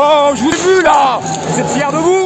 Oh, je vous ai vu là. Vous êtes fiers de vous